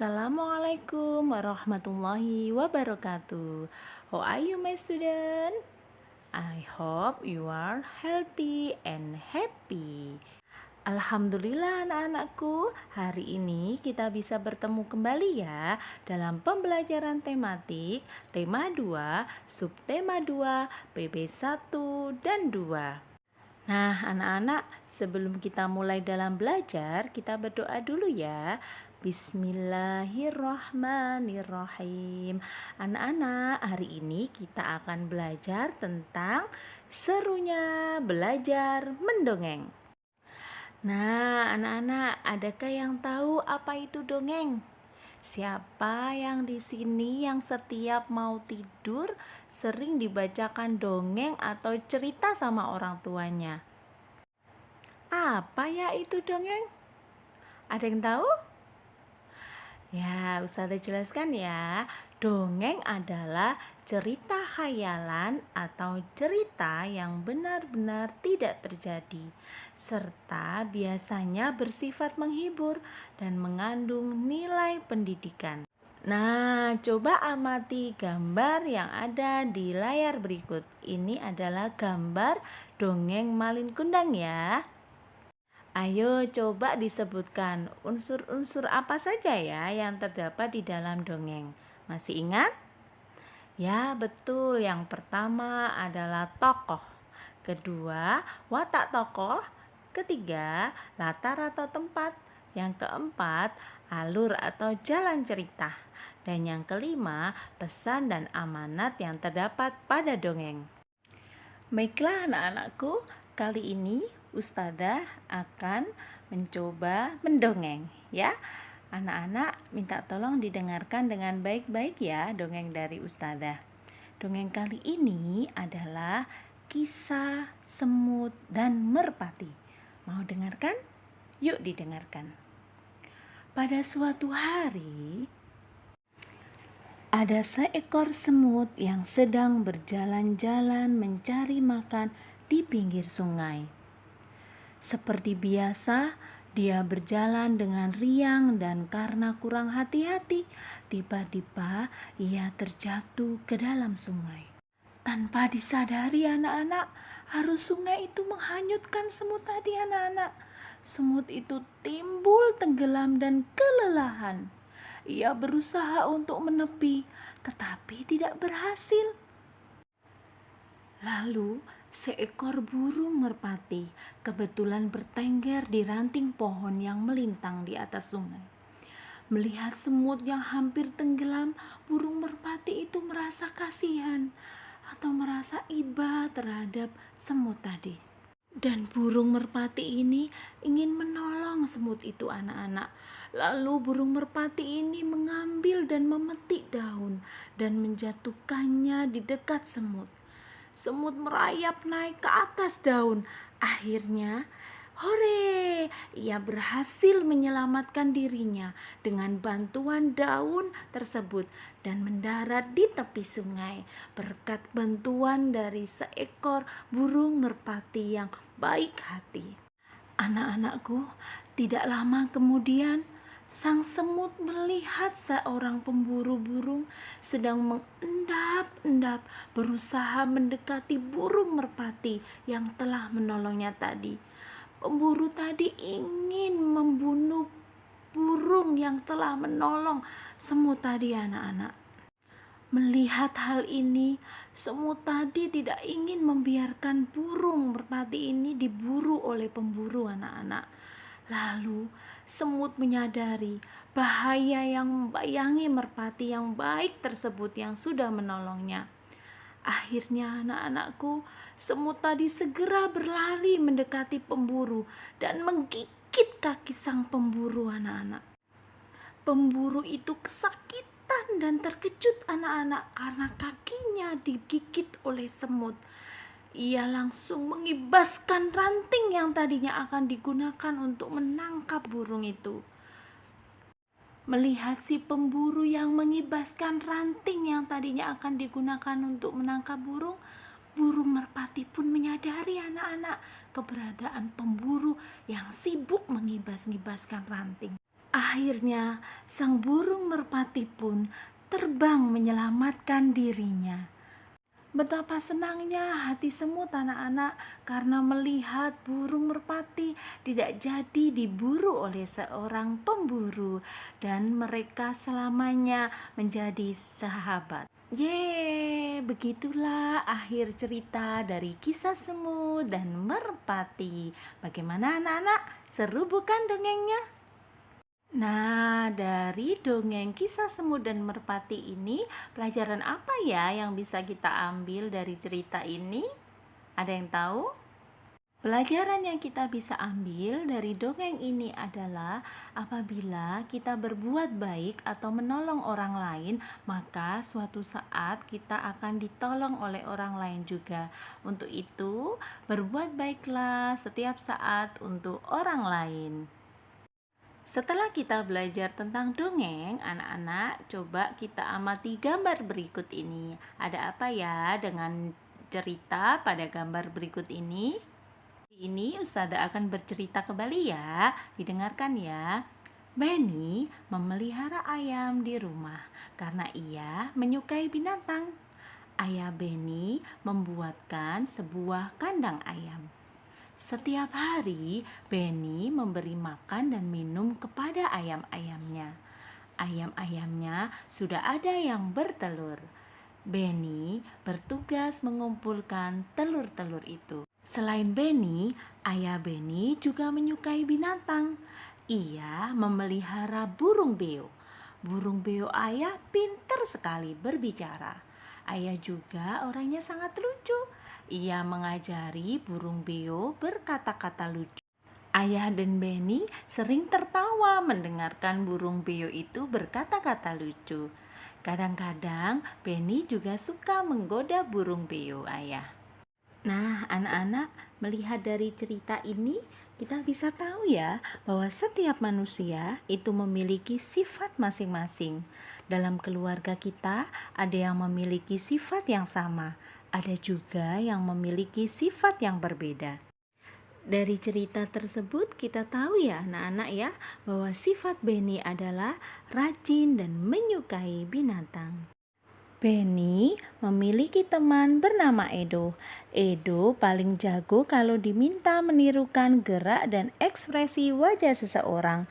Assalamualaikum warahmatullahi wabarakatuh. How are you my student? I hope you are healthy and happy. Alhamdulillah anak-anakku, hari ini kita bisa bertemu kembali ya dalam pembelajaran tematik tema 2, subtema 2, PB 1 dan 2. Nah, anak-anak, sebelum kita mulai dalam belajar, kita berdoa dulu ya. Bismillahirrahmanirrahim. Anak-anak, hari ini kita akan belajar tentang serunya belajar mendongeng. Nah, anak-anak, adakah yang tahu apa itu dongeng? Siapa yang di sini yang setiap mau tidur sering dibacakan dongeng atau cerita sama orang tuanya? Apa ya itu dongeng? Ada yang tahu? Ya, Ustazah jelaskan ya. Dongeng adalah cerita khayalan atau cerita yang benar-benar tidak terjadi, serta biasanya bersifat menghibur dan mengandung nilai pendidikan. Nah, coba amati gambar yang ada di layar berikut. Ini adalah gambar dongeng Malin Kundang ya. Ayo coba disebutkan unsur-unsur apa saja ya yang terdapat di dalam dongeng. Masih ingat? Ya, betul. Yang pertama adalah tokoh. Kedua, watak tokoh. Ketiga, latar atau tempat. Yang keempat, alur atau jalan cerita. Dan yang kelima, pesan dan amanat yang terdapat pada dongeng. Baiklah anak-anakku, kali ini Ustazah akan mencoba mendongeng ya. Anak-anak minta tolong didengarkan dengan baik-baik ya dongeng dari Ustazah. Dongeng kali ini adalah kisah semut dan merpati. Mau dengarkan? Yuk didengarkan. Pada suatu hari, ada seekor semut yang sedang berjalan-jalan mencari makan di pinggir sungai. Seperti biasa, dia berjalan dengan riang dan karena kurang hati-hati, tiba-tiba ia terjatuh ke dalam sungai. Tanpa disadari anak-anak, arus sungai itu menghanyutkan semut tadi anak-anak. Semut itu timbul tenggelam dan kelelahan. Ia berusaha untuk menepi, tetapi tidak berhasil. Lalu seekor burung merpati kebetulan bertengger di ranting pohon yang melintang di atas sungai. Melihat semut yang hampir tenggelam, burung merpati itu merasa kasihan atau merasa iba terhadap semut tadi. Dan burung merpati ini ingin menolong semut itu anak-anak. Lalu burung merpati ini mengambil dan memetik daun dan menjatuhkannya di dekat semut. Semut merayap naik ke atas daun. Akhirnya, hore, ia berhasil menyelamatkan dirinya dengan bantuan daun tersebut dan mendarat di tepi sungai berkat bantuan dari seekor burung merpati yang baik hati. Anak-anakku, tidak lama kemudian Sang semut melihat seorang pemburu burung sedang mengendap-endap berusaha mendekati burung merpati yang telah menolongnya tadi. Pemburu tadi ingin membunuh burung yang telah menolong semut tadi anak-anak. Melihat hal ini, semut tadi tidak ingin membiarkan burung merpati ini diburu oleh pemburu anak-anak. Lalu semut menyadari bahaya yang membayangi merpati yang baik tersebut yang sudah menolongnya. Akhirnya anak-anakku, semut tadi segera berlari mendekati pemburu dan menggigit kaki sang pemburu anak-anak. Pemburu itu kesakitan dan terkejut anak-anak karena kakinya digigit oleh semut. Ia langsung mengibaskan ranting yang tadinya akan digunakan untuk menangkap burung itu. Melihat si pemburu yang mengibaskan ranting yang tadinya akan digunakan untuk menangkap burung, burung merpati pun menyadari anak-anak keberadaan pemburu yang sibuk mengibas-ngibaskan ranting. Akhirnya, sang burung merpati pun terbang menyelamatkan dirinya. Betapa senangnya hati semut anak-anak karena melihat burung merpati tidak jadi diburu oleh seorang pemburu dan mereka selamanya menjadi sahabat. Ye, begitulah akhir cerita dari kisah semut dan merpati. Bagaimana anak-anak? Seru bukan dongengnya? Nah, dari dongeng kisah semut dan merpati ini, pelajaran apa ya yang bisa kita ambil dari cerita ini? Ada yang tahu? Pelajaran yang kita bisa ambil dari dongeng ini adalah apabila kita berbuat baik atau menolong orang lain, maka suatu saat kita akan ditolong oleh orang lain juga. Untuk itu, berbuat baiklah setiap saat untuk orang lain. Setelah kita belajar tentang dongeng, anak-anak coba kita amati gambar berikut ini. Ada apa ya dengan cerita pada gambar berikut ini? Ini Ustada akan bercerita kembali ya, didengarkan ya. Benny memelihara ayam di rumah karena ia menyukai binatang. Ayah Benny membuatkan sebuah kandang ayam. Setiap hari, Benny memberi makan dan minum kepada ayam-ayamnya. Ayam-ayamnya sudah ada yang bertelur. Benny bertugas mengumpulkan telur-telur itu. Selain Benny, ayah Benny juga menyukai binatang. Ia memelihara burung beo. Burung beo ayah pintar sekali berbicara. Ayah juga orangnya sangat lucu ia mengajari burung beo berkata-kata lucu. Ayah dan Benny sering tertawa mendengarkan burung beo itu berkata-kata lucu. Kadang-kadang Benny juga suka menggoda burung beo ayah. Nah, anak-anak melihat dari cerita ini, kita bisa tahu ya bahwa setiap manusia itu memiliki sifat masing-masing. Dalam keluarga kita, ada yang memiliki sifat yang sama, ada juga yang memiliki sifat yang berbeda. Dari cerita tersebut kita tahu ya anak-anak ya bahwa sifat Benny adalah rajin dan menyukai binatang. Benny memiliki teman bernama Edo. Edo paling jago kalau diminta menirukan gerak dan ekspresi wajah seseorang.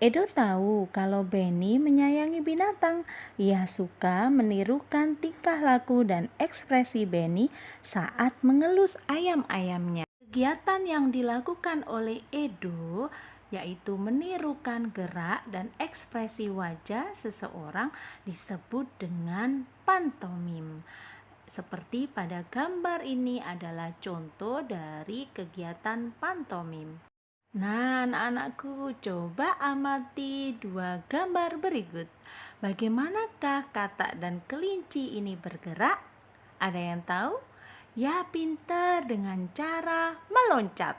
Edo tahu kalau Benny menyayangi binatang. Ia suka menirukan tingkah laku dan ekspresi Benny saat mengelus ayam-ayamnya. Kegiatan yang dilakukan oleh Edo yaitu menirukan gerak dan ekspresi wajah seseorang disebut dengan pantomim. Seperti pada gambar ini adalah contoh dari kegiatan pantomim. Nah, anak-anakku, coba amati dua gambar berikut. Bagaimanakah katak dan kelinci ini bergerak? Ada yang tahu? Ya, pintar dengan cara meloncat.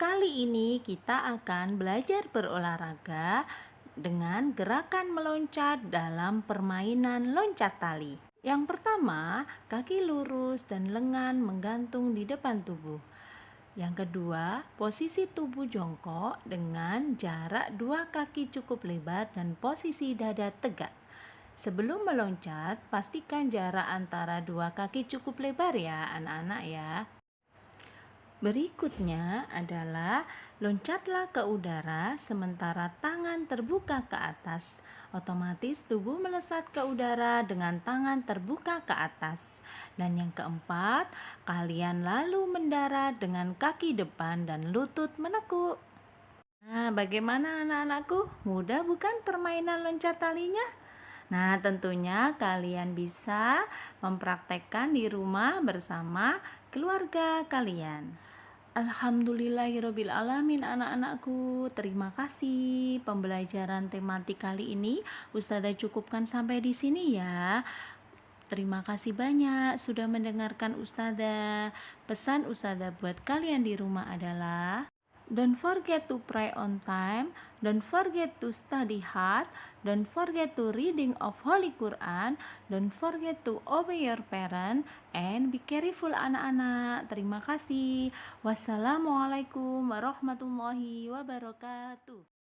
Kali ini kita akan belajar berolahraga dengan gerakan meloncat dalam permainan loncat tali. Yang pertama, kaki lurus dan lengan menggantung di depan tubuh. Yang kedua, posisi tubuh jongkok dengan jarak dua kaki cukup lebar dan posisi dada tegak. Sebelum meloncat, pastikan jarak antara dua kaki cukup lebar ya anak-anak ya. Berikutnya adalah loncatlah ke udara sementara tangan terbuka ke atas. Otomatis tubuh melesat ke udara dengan tangan terbuka ke atas. Dan yang keempat, kalian lalu mendarat dengan kaki depan dan lutut menekuk. Nah, bagaimana anak-anakku? Mudah bukan permainan loncat talinya? Nah, tentunya kalian bisa mempraktekkan di rumah bersama keluarga kalian. Alhamdulillahirrohmanirrohim anak-anakku. Terima kasih pembelajaran tematik kali ini. Ustazah cukupkan sampai di sini ya. Terima kasih banyak sudah mendengarkan Ustazah. Pesan Ustazah buat kalian di rumah adalah Don't forget to pray on time Don't forget to study hard Don't forget to reading of Holy Quran. Don't forget to obey your parent and be careful anak-anak. Terima kasih. Wassalamualaikum warahmatullahi wabarakatuh.